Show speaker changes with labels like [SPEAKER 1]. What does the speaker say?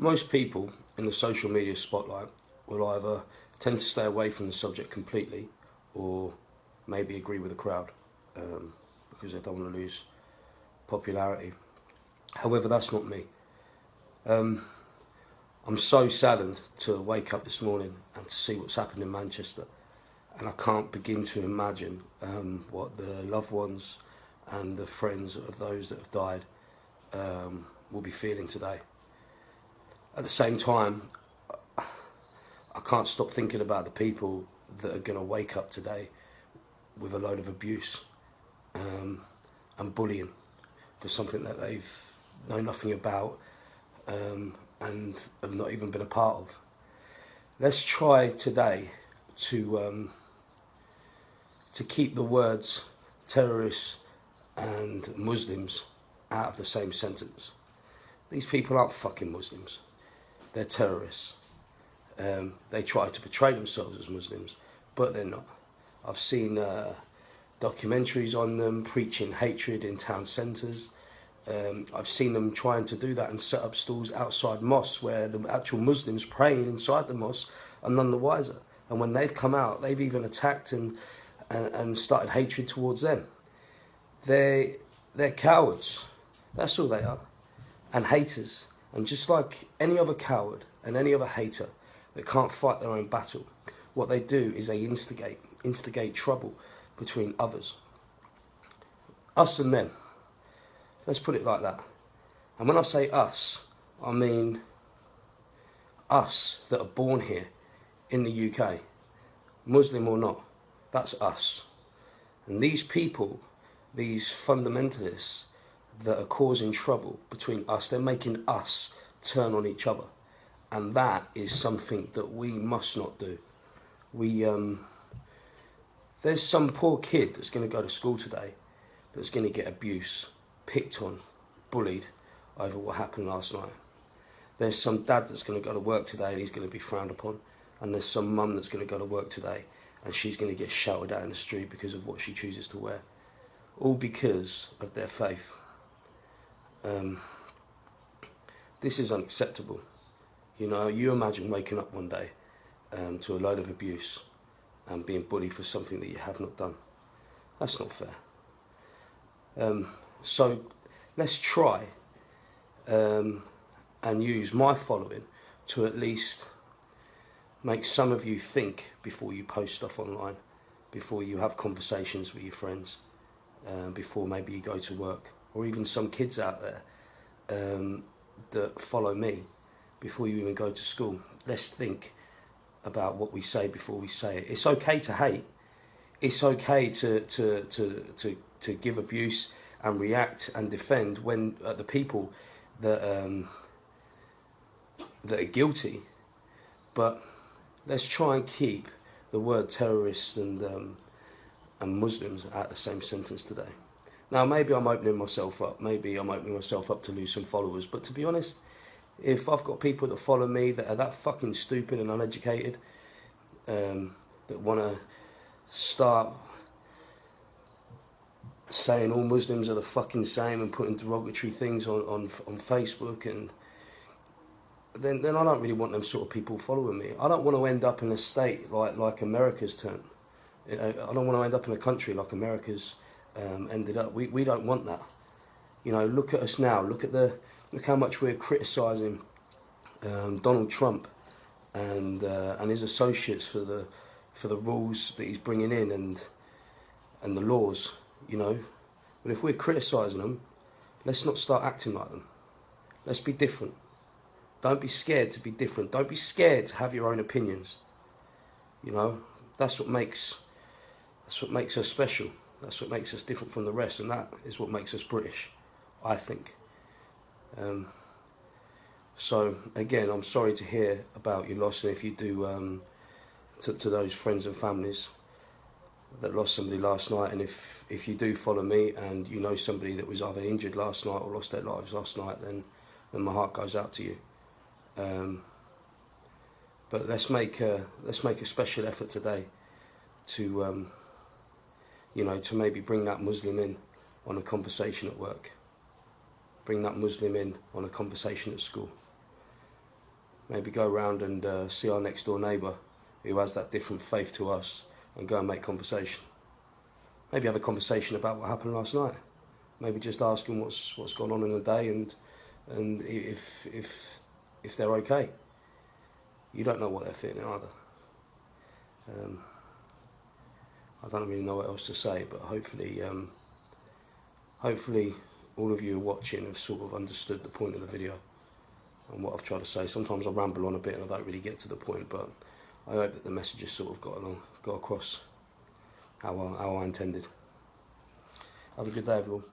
[SPEAKER 1] most people in the social media spotlight will either tend to stay away from the subject completely or maybe agree with the crowd um, because they don't want to lose popularity. However, that's not me. Um, I'm so saddened to wake up this morning and to see what's happened in Manchester. And I can't begin to imagine um, what the loved ones and the friends of those that have died um, will be feeling today. At the same time, I can't stop thinking about the people that are going to wake up today with a load of abuse um, and bullying for something that they've know nothing about um, and have not even been a part of. Let's try today to um, to keep the words terrorists and Muslims out of the same sentence. These people aren't fucking Muslims. They're terrorists. Um, they try to portray themselves as Muslims, but they're not. I've seen uh, documentaries on them preaching hatred in town centres. Um, I've seen them trying to do that and set up stalls outside mosques where the actual Muslims praying inside the mosque are none the wiser. And when they've come out, they've even attacked and, and, and started hatred towards them. They, they're cowards. That's all they are. And haters. And just like any other coward and any other hater that can't fight their own battle, what they do is they instigate, instigate trouble between others. Us and them. Let's put it like that. And when I say us, I mean us that are born here in the UK, Muslim or not, that's us. And these people, these fundamentalists that are causing trouble between us, they're making us turn on each other. And that is something that we must not do. We, um, there's some poor kid that's going to go to school today that's going to get abuse picked on, bullied over what happened last night. There's some dad that's going to go to work today and he's going to be frowned upon. And there's some mum that's going to go to work today and she's going to get shouted at in the street because of what she chooses to wear. All because of their faith. Um, this is unacceptable. You know, you imagine waking up one day um, to a load of abuse and being bullied for something that you have not done. That's not fair. Um, so let's try um, and use my following to at least make some of you think before you post stuff online, before you have conversations with your friends, uh, before maybe you go to work, or even some kids out there um, that follow me before you even go to school. Let's think about what we say before we say it. It's okay to hate. It's okay to, to, to, to, to give abuse and react and defend when uh, the people that um, that are guilty. But let's try and keep the word terrorists and um, and Muslims out the same sentence today. Now maybe I'm opening myself up. Maybe I'm opening myself up to lose some followers. But to be honest, if I've got people that follow me that are that fucking stupid and uneducated, um, that want to start saying all Muslims are the fucking same and putting derogatory things on, on, on Facebook and then then I don't really want them sort of people following me. I don't want to end up in a state like like America's turned. I don't want to end up in a country like America's um, ended up. We we don't want that. You know, look at us now. Look at the look how much we're criticising um, Donald Trump and uh, and his associates for the for the rules that he's bringing in and and the laws you know. But if we're criticising them, let's not start acting like them. Let's be different. Don't be scared to be different. Don't be scared to have your own opinions. You know, that's what makes that's what makes us special. That's what makes us different from the rest, and that is what makes us British, I think. Um, so again, I'm sorry to hear about your loss, and if you do, um, to, to those friends and families, that lost somebody last night, and if if you do follow me and you know somebody that was either injured last night or lost their lives last night, then then my heart goes out to you. Um, but let's make a let's make a special effort today to um, you know to maybe bring that Muslim in on a conversation at work. Bring that Muslim in on a conversation at school. maybe go around and uh, see our next door neighbour who has that different faith to us and go and make conversation. Maybe have a conversation about what happened last night. Maybe just ask them what's what's gone on in the day and and if if if they're okay. You don't know what they're feeling either. Um, I don't really know what else to say, but hopefully, um, hopefully, all of you watching have sort of understood the point of the video and what I've tried to say. Sometimes I ramble on a bit and I don't really get to the point, but I hope that the message has sort of got along, got across how I, how I intended. Have a good day, everyone.